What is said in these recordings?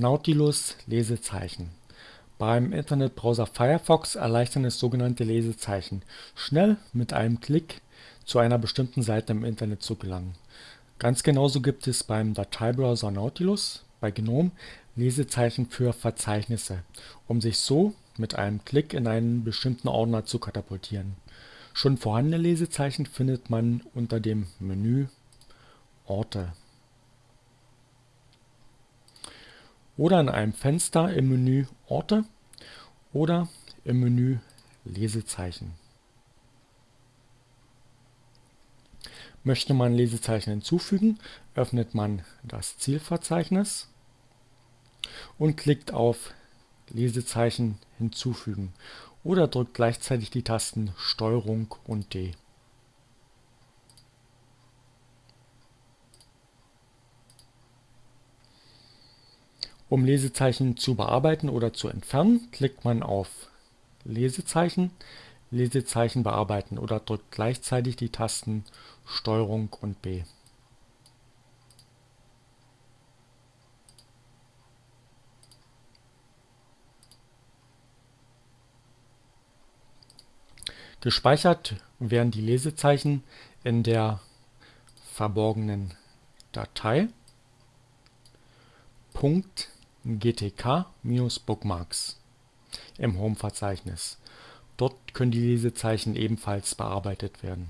Nautilus Lesezeichen Beim Internetbrowser Firefox erleichtern es sogenannte Lesezeichen, schnell mit einem Klick zu einer bestimmten Seite im Internet zu gelangen. Ganz genauso gibt es beim Dateibrowser Nautilus bei GNOME Lesezeichen für Verzeichnisse, um sich so mit einem Klick in einen bestimmten Ordner zu katapultieren. Schon vorhandene Lesezeichen findet man unter dem Menü Orte oder in einem Fenster im Menü Orte oder im Menü Lesezeichen. Möchte man Lesezeichen hinzufügen, öffnet man das Zielverzeichnis und klickt auf Lesezeichen hinzufügen oder drückt gleichzeitig die Tasten STRG und D. Um Lesezeichen zu bearbeiten oder zu entfernen, klickt man auf Lesezeichen, Lesezeichen bearbeiten oder drückt gleichzeitig die Tasten STRG und B. Gespeichert werden die Lesezeichen in der verborgenen Datei .gtk-bookmarks im Home-Verzeichnis. Dort können die Lesezeichen ebenfalls bearbeitet werden.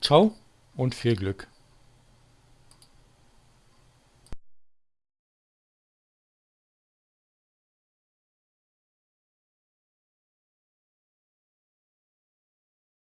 Ciao und viel Glück!